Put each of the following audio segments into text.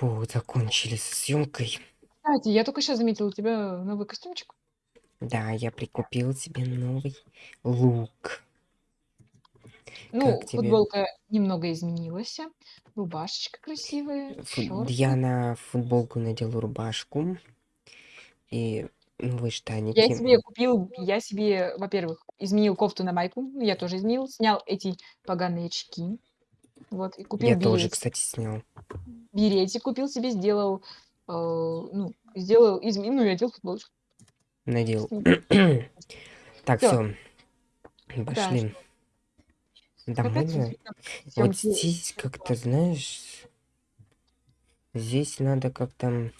Фу, закончили со съемкой. Кстати, я только сейчас заметил, у тебя новый костюмчик. Да, я прикупил себе новый лук. Ну, Как тебе? футболка немного изменилась. Рубашечка красивая. Фу- шорты. Я на футболку надел рубашку и новые Я штаники. себе купил, я себе, во-первых, изменил кофту на майку. Я тоже изменил. Снял эти поганые очки. Вот, и купил Я тоже, беретик. кстати, снял. Беретик купил себе, сделал, э, ну, сделал, изменил, ну, я одел футболочку. Надел. Так, все, пошли. Домой, Опять да? Вот здесь как-то, знаешь, здесь надо как-то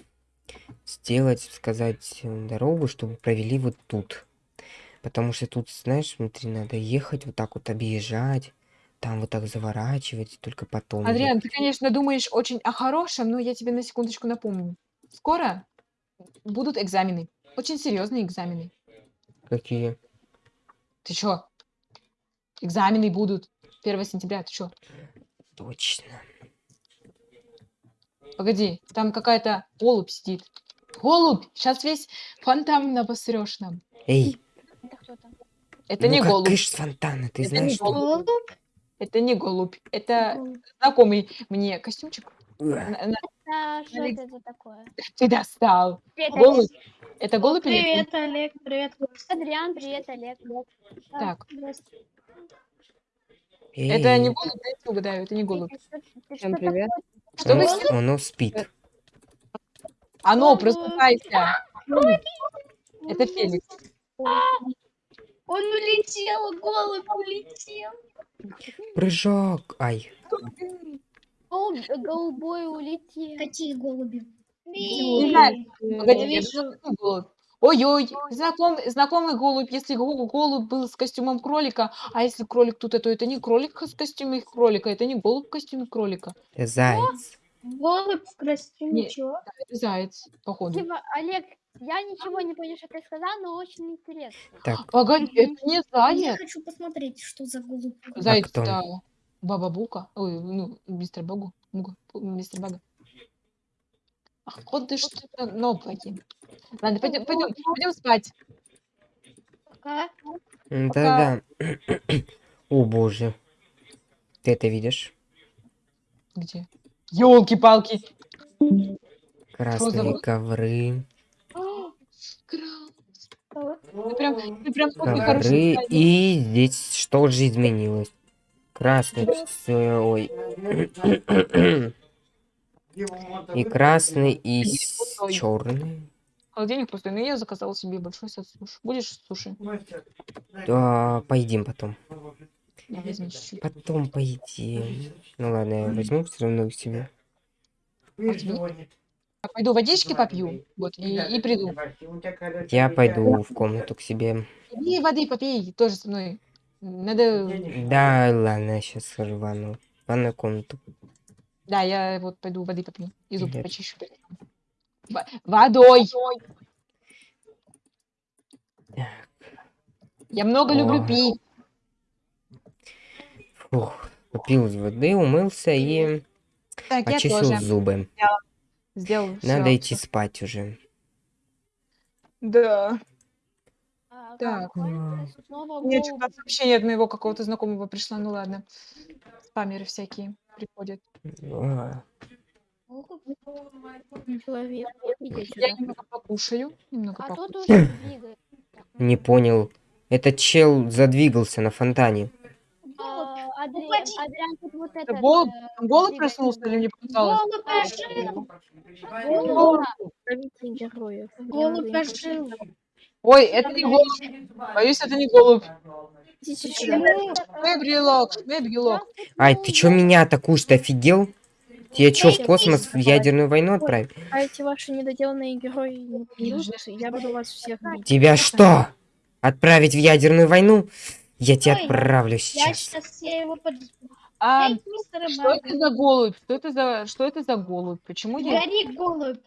сделать, сказать э, дорогу, чтобы провели вот тут. Потому что тут, знаешь, внутри надо ехать, вот так вот объезжать, там вот так заворачивать, только потом. Адриан, ты, конечно, думаешь очень о хорошем, но я тебе на секундочку напомню. Скоро будут экзамены. Очень серьезные экзамены. Какие? Ты чё? Экзамены будут 1 сентября. Ты чё? Точно. Погоди, там какая-то голубь сидит. Голубь! Сейчас весь фонтан обосрёшь нам. Эй, Это кто там? Это ну не как голубь. кыш с фонтана, ты Это знаешь, не что... голубь. Это не голубь. Это Голубь. знакомый мне костюмчик. А что это такое? Ты достал. Привет, Голубь. Это голубь или... Привет, Олег, привет. Адриан, привет, Олег. Так. Это не голубь, дайте угадаю, это не голубь. Всем привет. Что вы... он, оно спит. А ну, Голубь. просыпайся. Это Феликс. Он улетел, голубь улетел. Прыжок. Ай. Голубь, голубой улетел. Какие голуби? Ой-ой, знакомый, знакомый голубь. Если го- голубь был с костюмом кролика, а если кролик тут, то это не кролик с костюмом кролика, это не голубь в костюме кролика. Заяц. голубь в костюме чего? Это заяц, походу. Спасибо, Олег, я ничего не понял, что ты сказал, но очень интересно. Так, Погоди, это не Я заяц. хочу посмотреть, что за голубь. Заяц кто? это Баба Бука. Ой, ну, мистер Богу. Муга, мистер Бага. Ах, вот ты что-то новое. Ладно, пойдем, пойдем, пойдем спать. Пока. да-да. О боже. Ты это видишь? Где? Елки-палки. Красные ковры. Ты прям, ты прям очень хороший Ковры. хозяин. И здесь что же изменилось? Красный. Ой. И красный, и черный. Холодильник пустой, но я заказала себе большой сет суши. Будешь суши? Да, поедим потом. Потом поедим. Ну ладно, я возьму все равно к себе. А тебе? Я пойду водички попью, вот, и, и приду. Я пойду в комнату к себе. Иди воды попей, тоже со мной. Надо... Да, ладно, сейчас схожу в ванну. В ванную комнату. Да, я вот пойду воды попью. И зубы Нет. почищу. Во- Водой! Так. Я много люблю О. пить. Фух, попил воды, умылся и Так, я почистил тоже зубы. Сделал Надо идти спать уже. Да. А, Так. голубь? что-то сообщение от моего какого-то знакомого пришло. Ну ладно. Спамеры всякие приходят. Человек. Я немного покушаю. Немного А покушаю. Не понял. Этот чел задвигался на фонтане. Адри- Уходи. Адриан, тут вот Это голубь двигается. проснулся или мне показалось? Голубь ожил. Голубь. Голубь ожил. Ой, это не голубь. Боюсь, это не голубь. Почему? Шмебрелок, шмебрелок. Ай, ты чё меня атакуешь? Ты офигел? Тебя чё, в космос, в ядерную войну отправить? А эти ваши недоделанные герои не я буду вас всех бить. Тебя что? Отправить в ядерную войну? Я тебя отправлю Я сейчас. сейчас я его под... А Эй, что это за голубь? Что это за, что это за голубь? Почему я Гори, голубь.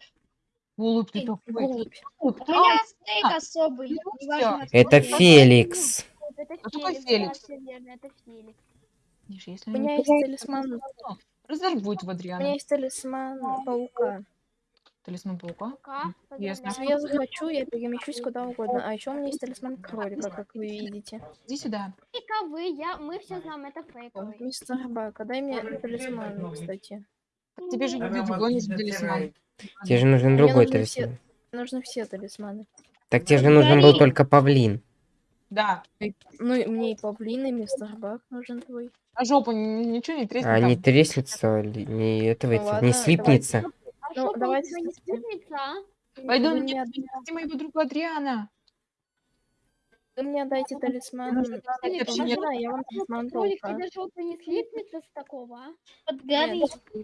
голубь ты такой? Голубь. Голубь. У меня А, стейк а, особый. ну неважно, Это. Феликс. Это А какой Феликс, Феликс? да, всё верно, это Феликс. Если У меня есть талисман. то Разорвуть в У меня Адриана. есть талисман паука. Талисман паука. Пока. Ясно. Если я захочу, я перемещусь куда угодно. А еще у меня есть талисман кролика, как вы видите. Иди сюда. Фейковый, я, мы все знаем, это фейковый. Мистер Бак, дай мне талисман, кстати. Тебе же другой нужен талисман. Тебе же нужен другой талисман. Нужны все талисманы. Так тебе же нужен был только павлин. Да. Ну, мне и павлин, и мистер Бак нужен твой. А жопу ничего не треснет А не треснется, ли- не этого, Ну не слипнется. А Ну, что, давайте не спутница, а? Пойду Вы мне спасти моего друга Адриана. вы мне дайте талисман. Поставить павлина, общение. я вам талисман тебе жопа не слипнется с такого, а?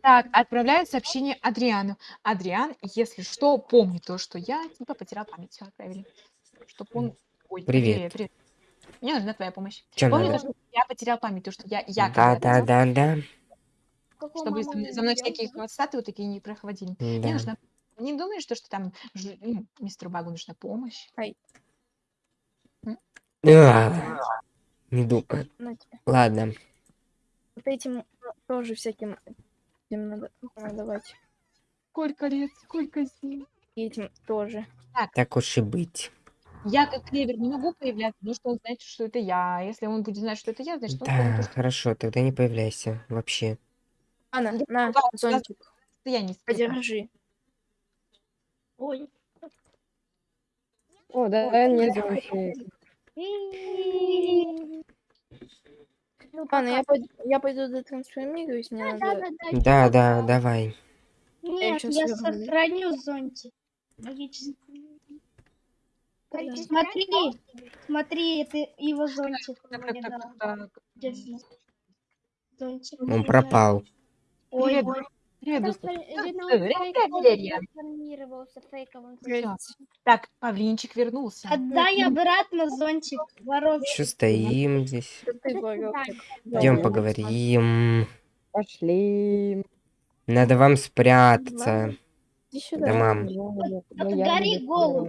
Так, отправляют сообщение Адриану. Адриан, если что, помни то, что я типа потерял память. Все, отправили. Чтоб он... Ой, Привет. привет, привет. Мне нужна твоя помощь. Чё Помни то, надо? что я потерял память, то, что я якобы Да, чтобы за мама мной, за мной всякие хвостаты вот такие не проходили. Мне Да. нужна... Не думаешь, то, что там ж- ну, мистеру Багу нужна помощь? А, Не думаю. На. Ладно. Вот этим тоже всяким этим надо давать. Сколько лет, сколько зим. И этим тоже. Так уж и быть. Я как клевер не могу появляться, потому что он знает, что это я. А Если он будет знать, что это я, значит, он Да, что хорошо, тогда не появляйся вообще. Анна, на, да, зонтик, я не подержи. Ой. О, да, нет, зонтик. Ну, Анна, я пойду, я пойду дотрансформируюсь, мне Да, надо... да, да, Да, давай. Нет, я вернусь. сохраню зонтик. Магический. Смотри, смотри, это его зонтик. Так, мне так, так, так. Зонтик. Он пропал. Ой, Привет, привет, Валерия. Всё. Так, Павлинчик вернулся. Отдай обратно зонтик, воровка. Что стоим здесь? Идем Да. поговорим. Пошли. Надо вам спрятаться. Я Отгори не голову.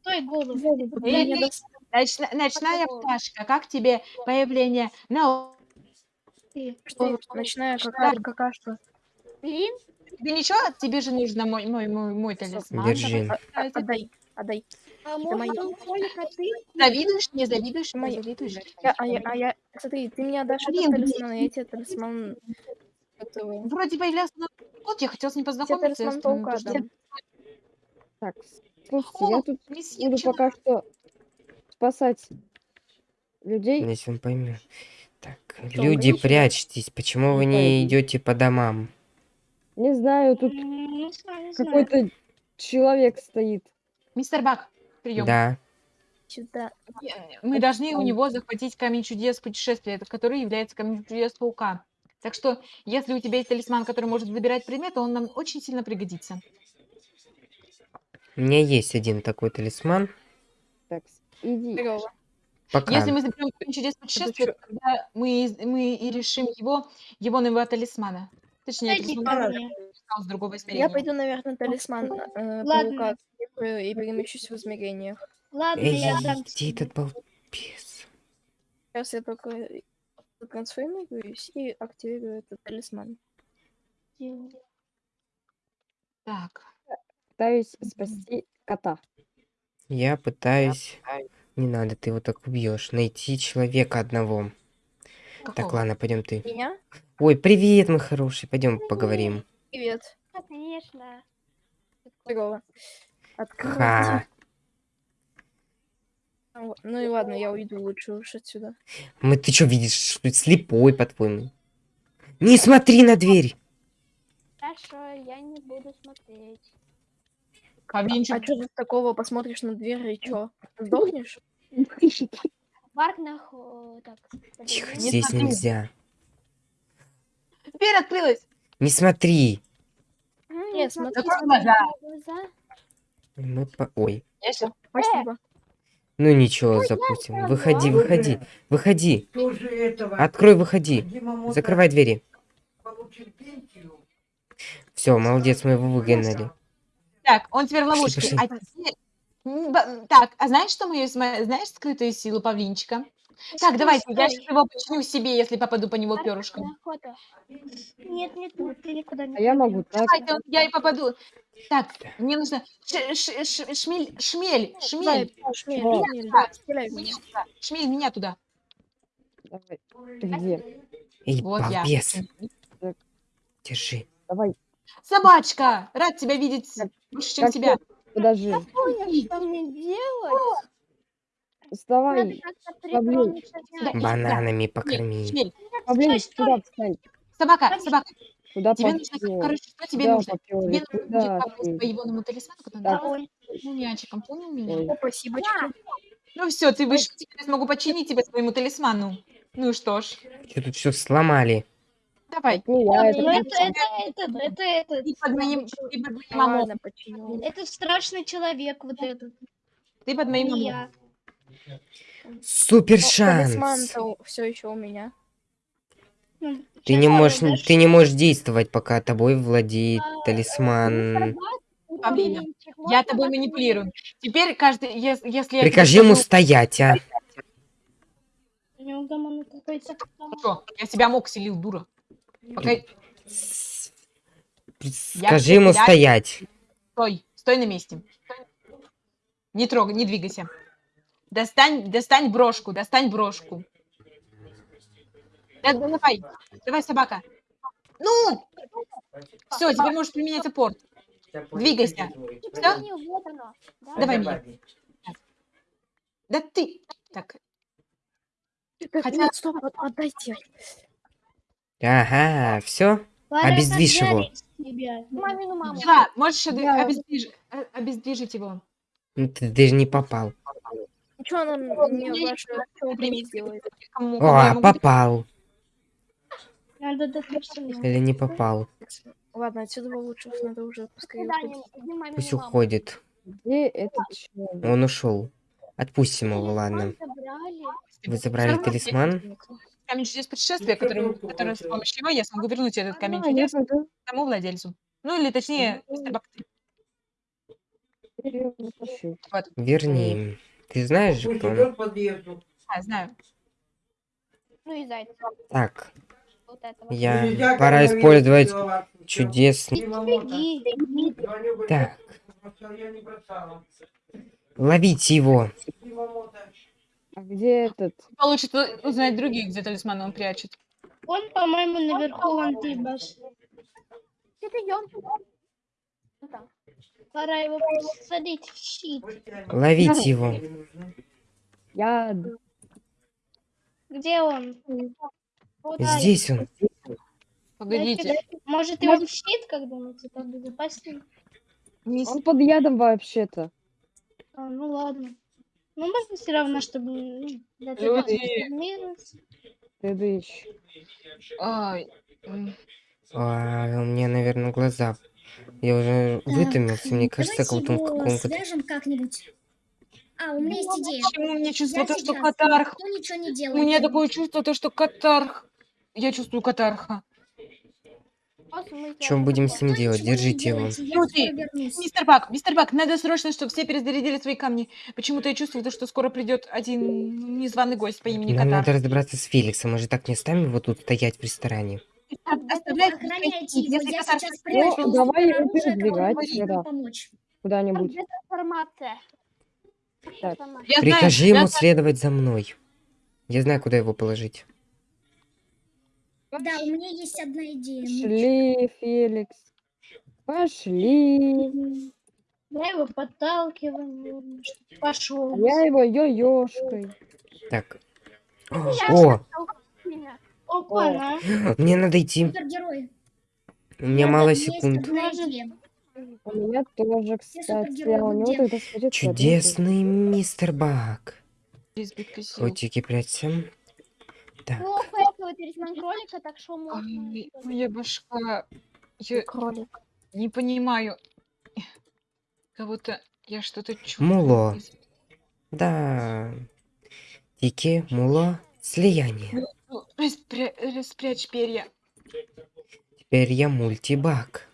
Стой, голову. Ночная пташка, как тебе появление на... Ты. Что, ночная какая какашка. Блин, Тебе ничего? Тебе же нужно мой, мой, мой, мой талисман. Держи. А- Отдай, отдай. а а ты? Завидуешь? Не завидуешь? Моё. завидуешь? Я, а, я, а я, смотри, ты мне отдашь Блин, этот талисман, а я тебе талисман... Вроде появлялся на год, я хотела с ним Тебе познакомиться. талисман с ним, паука. Так, слушайте, я О, тут месье, буду пока что спасать людей. Если он поймет. Люди, прячьтесь. Почему вы Не идете по домам? Не знаю, тут какой-то человек стоит. Мистер Бак, прием. Да. Сюда. Мы должны у него захватить камень чудес путешествия, который является камнем чудес паука. Так что, если у тебя есть талисман, который может забирать предметы, он нам очень сильно пригодится. У меня есть один такой талисман. Так, иди. Здорово. Пока. Если мы заберем чудес путешествия, чё? тогда мы, мы и решим его, его нового талисмана. Точнее, Дайте талисман ко который мне. стал с другого Я измерения. пойду, наверное, талисман э, Ладно. паука и перемещусь в измерениях. Ладно, Эй, я дам где этот балбес? Сейчас я только трансформируюсь и активирую этот талисман. Так, Пытаюсь спасти кота. Я пытаюсь... Не надо, ты его так убьешь. Найти человека одного. Так, какого? ладно, пойдем ты. Меня? Ой, привет, мой хороший. Пойдем поговорим. Привет. Конечно. Откройте. Ха. Ну ну и ладно, я уйду лучше уж отсюда. Мы ты что видишь? Что ты слепой, по-твоему? Не смотри на дверь! Хорошо, я не буду смотреть. Каменчик. А что тут такого? Посмотришь на дверь и чё? Сдохнешь? Барк нахуй. Так, Тихо, подожди. здесь смотри. нельзя. Дверь открылась. Не смотри. М, Нет, смотри, смотри, смотри, глаза. Мы по... Ой. Я щас- Спасибо. Ну ничего, запустим. Выходи, выходи, выходи. Открой, выходи. Закрывай двери. Все, молодец, мы его выгнали. Так, он теперь в ловушке. пошли. А Так, а знаешь, что мы знаешь скрытую силу павлинчика? Так, давайте, я сейчас его починю себе, если попаду по него перышком. Нет, нет, нет, ты никуда не А я могу так. Давайте, вот я и попаду. Так, мне нужно... ш- ш- ш- Шмель, шмель, шмель. шмель, Меня туда. Шмель, меня туда. Давай. Ты где? Эй, Вот я. держи. Давай, Собачка! Рад тебя видеть Как- больше, чем как тебя. подожди. Что мне делать? Надо Вставай. как-то. Да. Бананами Шмель, покорми. шмель. Стой, встань. Собака, собака. Куда Тебе нужно, короче, что тебе Куда нужно? Тебе нужно будет Куда попасть по ты? егоному талисману, который Так. называется ну, мячиком, понял меня? Ой. О, спасибо. Ну все, ты выше, теперь смогу починить тебя своему талисману. Ну что ж, Что тут все сломали? Давай. Это Ну, это, ты. это, это, это, это, Ты под моим, под Ну. Ладно, это страшный человек вот этот. Ты под моим я. Супер шанс! Талисман все еще у меня. Ну, Ты не можешь, ты не можешь действовать, пока тобой владеет талисман. Павлина, Я тобой манипулирую. Теперь каждый, ес- если я... Прикажи ему стоять, а. Что? Я себя мог селил, дура. Пока... Скажи ему тебя- стоять. Стой, стой на месте. Не трогай, не двигайся. Достань, достань брошку, достань брошку. Да, да, давай, давай, собака. Ну! Все, теперь можешь применять опорт. Двигайся. Да? Давай меня. Да ты... Так, Хотя- стоп, от- отдайте. Ага, все. Обездвижь его. Мамину маму. да, можешь Да. обездвиж- э, обездвижить его. Ну, Ты даже не попал. Ничего нам не Я ваше чё вы не сделаете. Кому- кому я О, могу- попал. Или не попал. Ладно, отсюда лучше надо уже пускай Пусть уходит. Где этот человек? Он ушел. Отпустим его, ладно. Вы забрали талисман? Камень чудес путешествия, который, который с помощью его я смогу вернуть этот камень А, я чудес пойду. тому владельцу. Ну или точнее, мистер Бакты. Вперёд, пошли. Верни. Ты знаешь же, кто он? А, знаю. Ну и зайца. Так, Вот этого. я... Пора использовать чудесный... Беги. Так. Ловите его. А где этот? Получится узнать других, где талисман он прячет. Он, по-моему, наверху вон ты, Баш. Ты идем. Ну там. Пора его посадить в щит. Ловите его. Я... Где он? Вот, Здесь он. Погодите. дайте- Может, его в щит когда-нибудь? Это безопаснее. Он под ядом вообще-то. А, ну ладно. Ну, можно все равно, чтобы... ну, Люди. Ты. Ай, А, у меня, наверное, глаза. Я уже вытомился. Мне кажется, как будто в каком-то... свяжем как-нибудь. А, у меня есть идея. Почему мне чувство Я то, что катарх? Кто ничего не У меня такое чувство, то, что катарх. Я чувствую катарха. Что будем с ним делать? Держите его. Мистер Бак, мистер Бак, надо срочно, чтобы все перезарядили свои камни. Почему-то я чувствую, то, что скоро придет один незваный гость по имени Нам Катарх. надо разобраться с Феликсом. Мы же так не оставим его тут стоять в ресторане. Оставляй, Охраняйте его, если я Катарх сейчас придет, прячу. давай его передвигать. Куда-нибудь. Так. Прикажи ему следовать за мной. Я знаю, куда его положить. Да, у меня есть одна идея. Пошли, Феликс. Пошли. Я его подталкиваю. Пошел. Я его йо-ёшкой. Так. О. Опа, на. мне надо идти. Супергерой. У меня мало секунд. У меня тоже, кстати. А у него тогда смотри, Чудесный мистер Бак. Котики, прячься. Так. Ну, поэтому талисман кролика, так что можно. Ай, моя башка. Я Кролик. не понимаю. Кого-то я что-то чувствую. Муло. Да. Тики, муло, слияние. Ну, распря- Распрячь перья. Теперь я мультибак.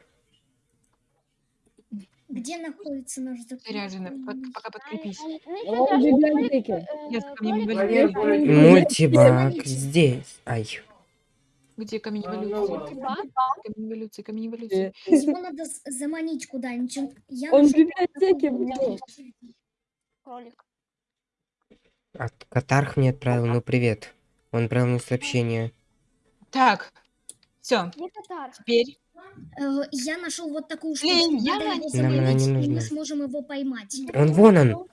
Где находится наш Заряжено. Под- заключенный? пока подкрепись. Ну, еще Он в библиотеке. э, камнем кролик, инвалидности. э, Мультибак здесь. Ай. Где камень эволюции? Камень эволюции, камень эволюции. Его надо заманить куда-нибудь. Он- в библиотеке был. Кролик. А Катарх мне отправил, ну привет. Он отправил мне сообщение. Так, все, теперь Э, Я нашел вот такую штуку. Блин, я Надо его не- Нам она не и нужна. мы сможем его поймать. Он вон он.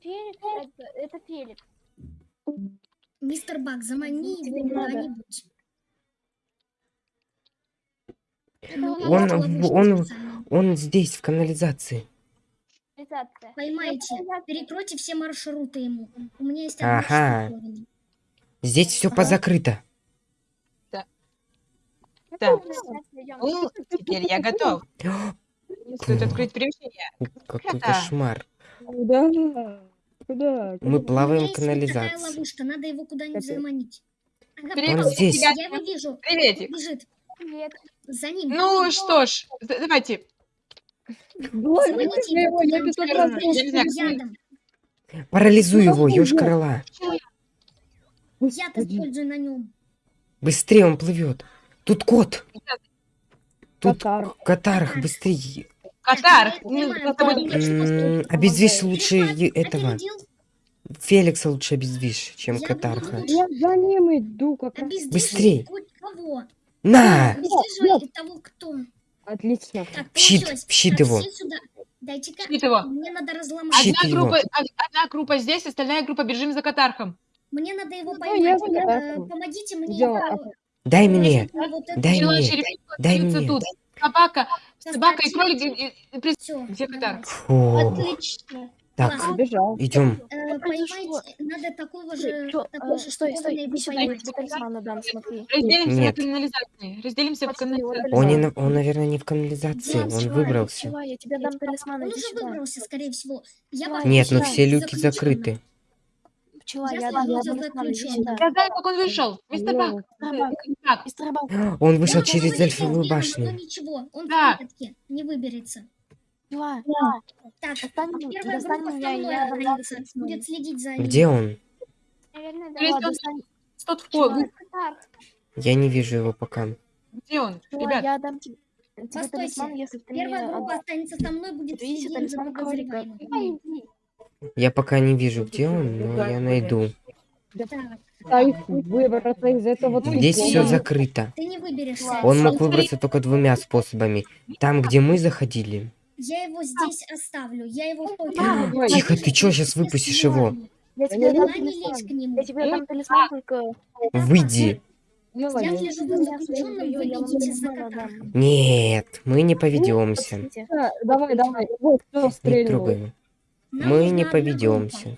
Феликс, это, это Феликс. Мистер Бак, замани его куда-нибудь. Он он-. Он здесь, в канализации. Поймайте, перекройте все маршруты ему. У меня есть Ага. штуковина. Здесь все позакрыто. Идём. ну, теперь я готов. Стоит открыть перемещение. Какой кошмар. Куда? Куда? Мы плаваем в вот такая канализации. ловушка, надо его куда-нибудь заманить. Ага, Привет, Он здесь. тебя- Я его вижу. Приветик. Бежит. Привет. За ним. Ну что ж, давайте. Давай, Заманите его, я его 500 куда-нибудь. раз Я не знаю, слушаю. Ядом. Парализуй Ну, его, ешь я? крыла. Яд Господи. используй на нем. Быстрее он плывет. Тут кот. Тут Катар. Катарх, быстрее. Катар, Я ну, Обездвижь лучше этого. Феликса лучше обездвижь, чем Я Катарха. Я за ним иду как раз. Быстрей. кого. На! Обездвиживай того, кто. Отлично. Так, В щит, в щит его. Щит его. Мне надо разломать. Щит Одна его. группа, од- одна группа здесь, остальная группа бежим за Катархом. Мне надо его Ну, поймать. я Э, согласна. Помогите мне. Его- Дай мне. А вот Дай мне. дай мне. тут. Собака, собака и кролик. и- и- и при- Всё, Где. Фу. Отлично. Так, Ладно. Бежал. идем. Э? Поймайте, надо такого же, же стой, стой, штуковиной иди его сюда, я поймать. тебе талисмана дам, смотри. Разделимся Нет. на канализации. Разделимся вот канализации. Он, наверное, не в канализации. Он выбрался. Пчела, я тебе дам талисман, Он уже выбрался, скорее всего. Нет, ну еще все люки закрыты. Пчела, Я я сюда. Я знаю, как он вышел. Мистер Бак. Мистер Бак, мистер Бак, Он вышел Да, через эльфовую башню. ничего, он Да. в клетке, не выберется. пчела, Так, достань, первая достань группа меня, со мной я останется, будет следить за ним. Где он? Наверное, да. Тот Катар. Я не вижу его пока. Где он? пчела, Ребят, я дам тебе, Постойте. Первая группа останется со мной, будет следить за подозреваемым. Я пока не вижу, где он, но я найду. Выбраться из этого Здесь все закрыто. ты не выберешься. Он мог выбраться только двумя способами. Там, где мы заходили. Я его здесь оставлю, я его Тихо, ты чё, если щас выпустишь его? ладно. Я Я тебе не дам Она не лезь к талисман. нему. Я тебе дам талисман, только... Выйди. Отдам. Нет, мы не поведемся. Подождите. Да, Давай, давай. Вот, кто Не стрельнул. Нам Мы не поведемся.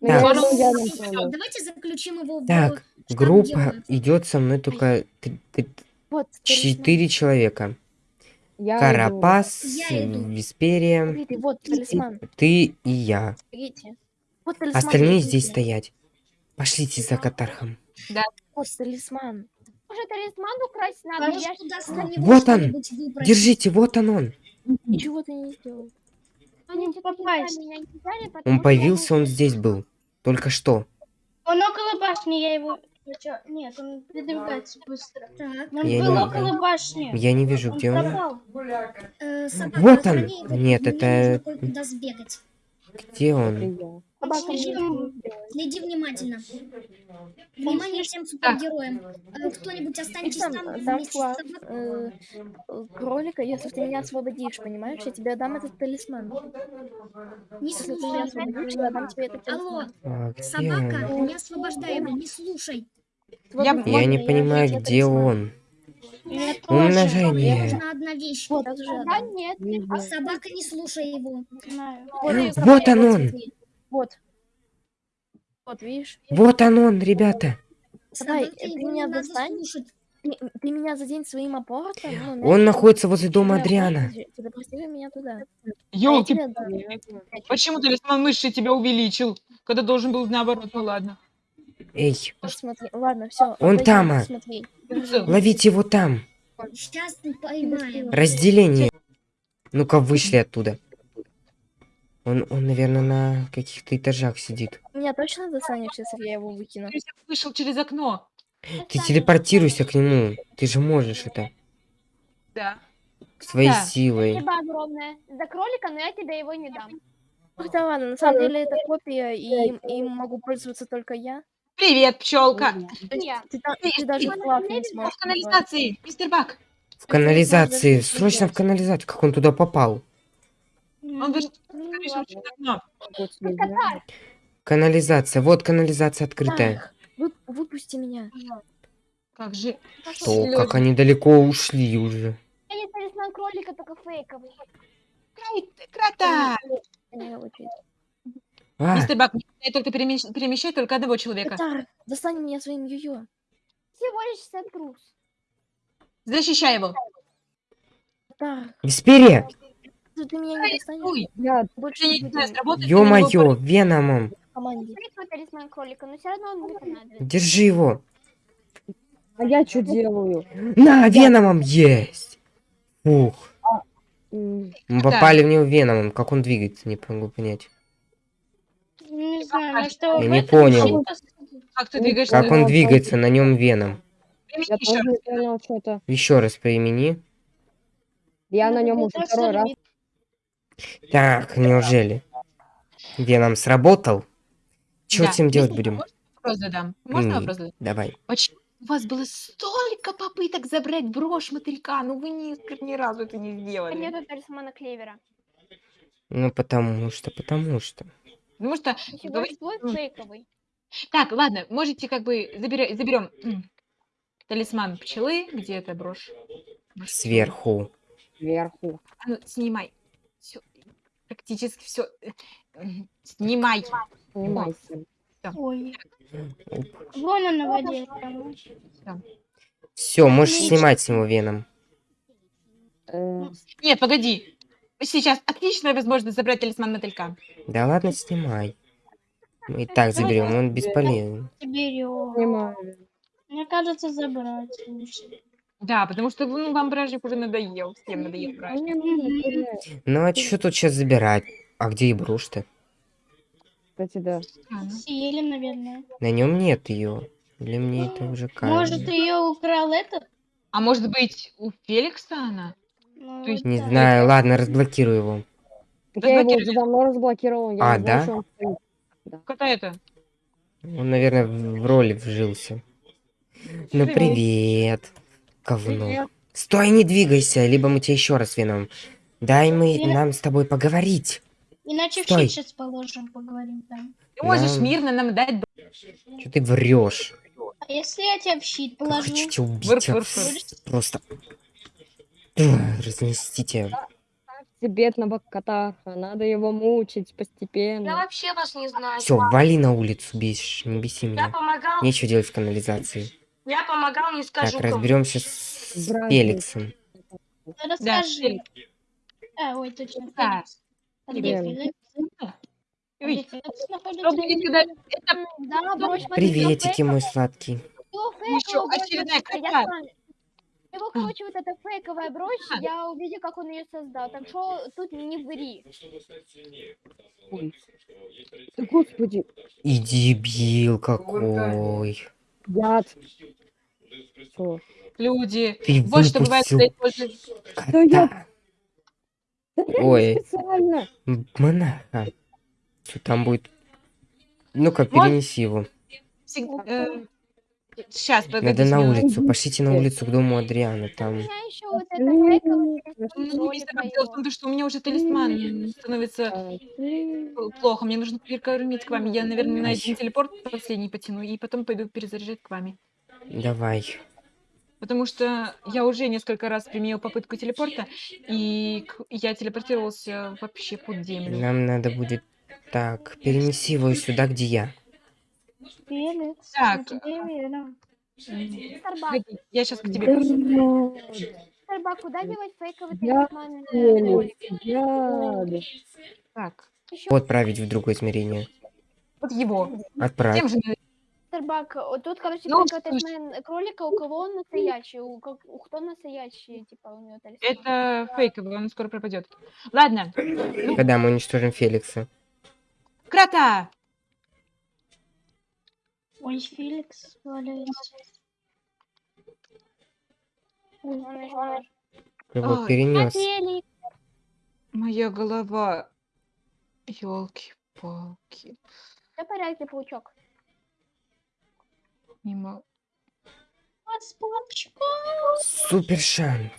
Ну, Так. Давайте- заключим его в Так, группа идет со мной только четыре человека. Я. Карапас, иду. Висперия, ты и я. Смотрите. Вот талисман. Остальные здесь стоять. Пошлите за Катархом. Вот талисман. Может, талисман украсть надо? Вот он. Держите, вот он он. Ничего ты не сделал. Он появился, он здесь был. Только что. Он около башни, я его... Нет, он передвигается быстро. Он Я был не- около башни. Я не вижу, Он где он. пропал. э, собака, Вот он. Нет, это-. Где он? Я. Собака слишком- сделает. Следи внимательно. Внимание всем супергероям. Э, Кто-нибудь останьтесь Там, там вместе с флаг собакой. э, э, кролика, если ты меня освободишь, понимаешь? Я тебе дам этот талисман. Не Если ты меня слушай. освободишь, я дам тебе этот Алло, талисман. А, где собака, не освобождай его, не слушай. Я- Я не понимаю, тебе где талисман? он. Мне Мне Умножение. нужна одна вещь. Вот, Да нет. Не знаю. Собака, не слушай его. знаю. Вот, Вот он он. Вот. Вот, видишь? Вот он он, ребята. Собаке ты меня достань. слушать. Ты, ты меня задень своим апортом. ну, Он находится возле дома Адриана. Телепортируй меня туда. А дам. почему талисман мыши тебя увеличил, когда должен был наоборот? Ну ладно. Эй, смотри, ладно, все. Он там, а. Ловите его там. Сейчас поймаем. Разделение. Ну-ка, вышли оттуда. Он, он, наверное, на каких-то этажах сидит. Меня точно достанешь, если я его выкину? Он вышел через окно. Ты телепортируйся к нему. Ты же можешь это. Да. Своей Да. силой. Спасибо огромное за кролика, но я тебе его не дам. Ах, да ладно, на самом деле это копия, и им, им могу пользоваться только я. Привет, пчелка. Я. ты, Ты- ты даже флаг не В сможешь. назвать. канализации, мистер Бак. В канализации. Срочно в канализацию. Как он туда попал? Он Ну, окно. Вот Ну, Катар, Канализация. Вот канализация открытая. Вы- выпусти меня. Как же. Что, как они далеко ушли уже. я не талисман кролика, только фейковый. Край- Крота. Очень. А, Мистер Бак, я только перемещ- перемещай только одного человека. Катар, достань меня своим йо-йо. Всего лишь 60 груз. Защищай его. Катар, Весперия! Ты ты меня не достанешь. Я Больше не знаю, Ё-моё, Веномом. в команде. Фейковый талисман кролика, но все равно он мне понадобится. Держи его. А я что делаю? На, Веномом есть. Ух. М, Мы попали в него Веномом. Как он двигается, не могу понять. Не знаю, на что... Я не понял. Как ты Ну, двигаешься? Как он двигается, на нем Веном. Я Примени тоже еще. не понял что-то. Еще раз приимени. Я на нем Ну, уже второй раз. Так, неужели? Веном сработал? Что Да. с ним делать будем? Вопрос задам? Можно М. вопрос задать? Давай. Почему у вас было столько попыток забрать брошь мотылька, но вы ни, ни разу это не сделали? Нету талисмана клевера. Ну, потому что, потому что. Потому что... Твой М. фейковый. Так, ладно, можете как бы заберем, заберем талисман пчелы, где эта брошь? Сверху. Сверху. А ну, снимай. Практически все. Снимай. Снимайся. Ой, вон он на воде. Все, можешь Отлично. снимать с него Веном. Э, Нет, погоди. Сейчас отличная возможность забрать талисман мотылька. Да ладно, снимай. Мы и так заберем, он бесполезен. Берем. Снимаю. Мне кажется, забрать лучше. Да, потому что ну, вам бражник уже надоел. Всем надоел А бражник. Ну а что тут сейчас забирать? А где и брошь-то? Кстати, да. Ага. Съели, наверное. На нем нет ее. Для мне это уже Может, кажется. ее украл этот? А может быть, у Феликса она? Ну, есть Не да. знаю, ладно, разблокирую его. Так я его уже давно разблокировал. Я А, не знаю, да? он. Какая это? Он, наверное, в в роли вжился. Ну Привет. Говно. Привет. Стой, не двигайся, либо мы тебе еще раз вином. Дай мы Привет. нам с тобой поговорить. Иначе в Стой. щит сейчас положим, поговорим там. Ты можешь Нам- мирно нам дать Что ты врешь? А если я тебя в щит Я положу? хочу тебя убить. Вырф, а. вырф, вырф. Просто. Разнесите. Бедного Катаха. Надо его мучить Я постепенно. вообще вас не знаю. Все, вали на улицу, бесишь, не беси Я меня. помогал, Нечего делать в канализации. Я помогал, не скажу Так, кому. разберемся с Братья. Феликсом. Расскажи. А, ой, точно. Да. А Привет. Ой, Это Да, Приветики, мой сладкий. Брошь очередная с вами. Его, короче, вот эта фейковая брошь, А. я увидел, как он ее создал. Так что тут не ври. Ой. Господи. И дебил какой. Яд. Всё. люди. Ты Вот что бывает, используют Да я- Ой. специально. Монаха. Что там будет? Ну-ка, Вот. перенеси его. Сейчас, погоди. Надо на улицу. Пошлите на улицу к дому Адриана. У Там. Ну, дело в том, что у меня уже талисман становится А, плохо. Мне нужно перекормить к вам. Я, наверное, на один телепорт последний потяну, и потом пойду перезаряжать к вами. Давай. Потому что я уже несколько раз применил попытку телепорта, и я телепортировался вообще под землю. Нам надо будет... Так, перенеси его сюда, где я. Так, я сейчас к тебе. Бак, куда девать фейковый Я. Так, Отправить в другое измерение. вот его. Отправь. Тем же не- мистер Мистер Бак, о, тут, короче, Ну, талисман кролика, у кого он настоящий, у, у кто настоящий, типа, у него талисман. Это фейковый, он скоро пропадет. Ладно. Когда мы уничтожим Феликса. Крота! Ой, Феликс ещё- Его перенес. Феликс, Моя голова. Елки-палки. всё в порядке, паучок. Палочкой Супер шанс.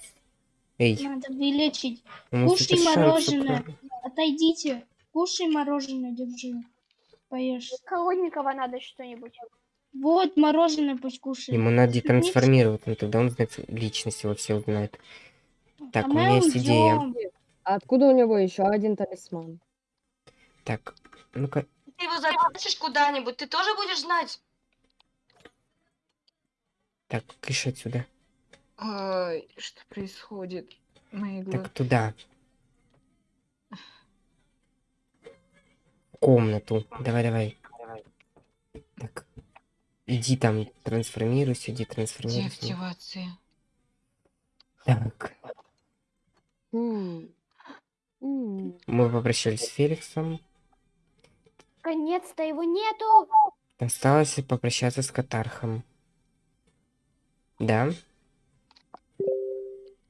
Эй, надо вылечить. ему Кушай шанс. мороженое. супер- Отойдите. Кушай мороженое, держи. Поешь. Холодненького надо что-нибудь. Вот, мороженое пусть кушает. Ему надо детрансформировать, ну тогда он знает личность его все узнает. Так, А у меня есть идея. А откуда у него еще один талисман? Так, ну-ка, Ты его затащишь куда-нибудь, ты тоже будешь знать? Так, кыш отсюда. Ай, что происходит? Мои глаза. Так, туда. Комнату. Давай, давай. Так. Иди там, трансформируйся, иди Где трансформируйся. активация? Так, мы попрощались с Феликсом. Наконец-то его нету! Осталось попрощаться с Катархом. Да?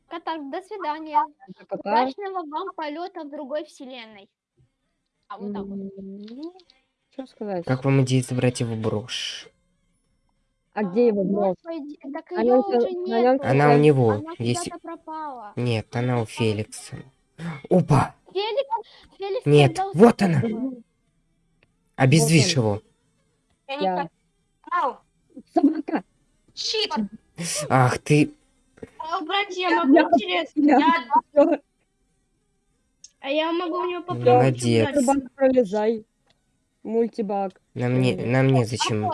Катар, до свидания. Кота? Удачного вам полета в другой вселенной. А вот так вот. М, Что сказать? Как вам идея забрать его брошь? А где его брошь? Господи, так На ее уже нём нет. Она у него. Она Если... куда-то пропала. Нет, она у Феликса. Опа! Феликс, Феликс Нет, вот она! он. его. Я не Собака! щит! Ах ты... А, братья, я могу интересно? Я... А я могу у него попробовать Молодец. Собака, пролезай. Мультибаг. На мне, на мне зачем?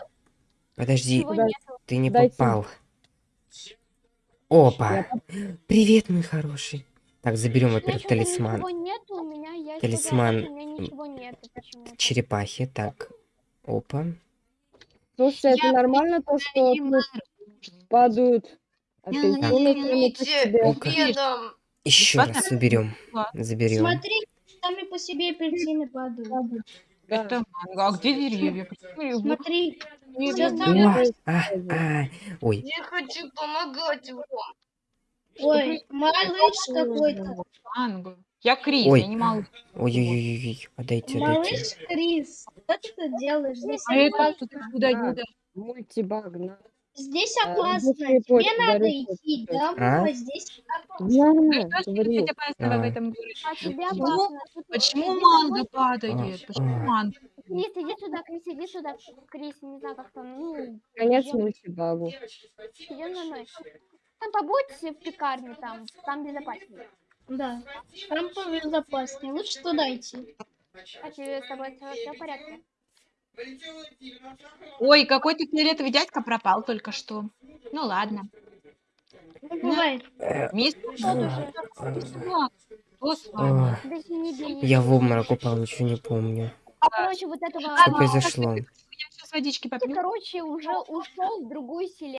Подожди, Дай- нету. ты не дайте. попал. Опа! Привет, мой хороший. Так, заберем, У меня во-первых, талисман. Нету, меня Талисман, фотография, у меня ничего нету почему-то. Черепахи, так. Опа. Слушайте, это нормально то, что тут падают? Ну-ка. Бедом. Еще раз. Ладно. Заберем. Смотри, сами по себе апельсины падают. Да. Это манго. А где деревья? Смотри, Уа, а, а. Ой, Я хочу помогать вам. ой, малыш какой-то. Манго. Я Крис, Ой. я не могу. ой-ой-ой, отдайте, отдайте. Малыш Крис, что ты тут делаешь? Здесь А это опасно. что ты куда Да. куда? Мультибаг, на. Здесь А, опасно. быстрее Тебе надо идти домой. А? Здесь опасно. Верно, Что говорю. опасного в А. этом городе? А тебе Почему- опасно. Тут Почему иди манго домой. падает? А, Почему а. манго? Крис, иди сюда, Крис, иди сюда. Крис, не знаю, как там, ну, Конец идём, мультибагу. идём за мной. Там побудьте в пекарне, там, там безопаснее. Да, там побезопаснее. Лучше туда идти. А тебе с тобой все в порядке? Ой, какой-то фиолетовый дядька пропал только что. Ну ладно. Ну, бывает. Бей. Я в обморок упал, ничего не помню. Короче, вот этого... Что произошло? Я сейчас водички попью. Короче, уже ушел в другую вселенную.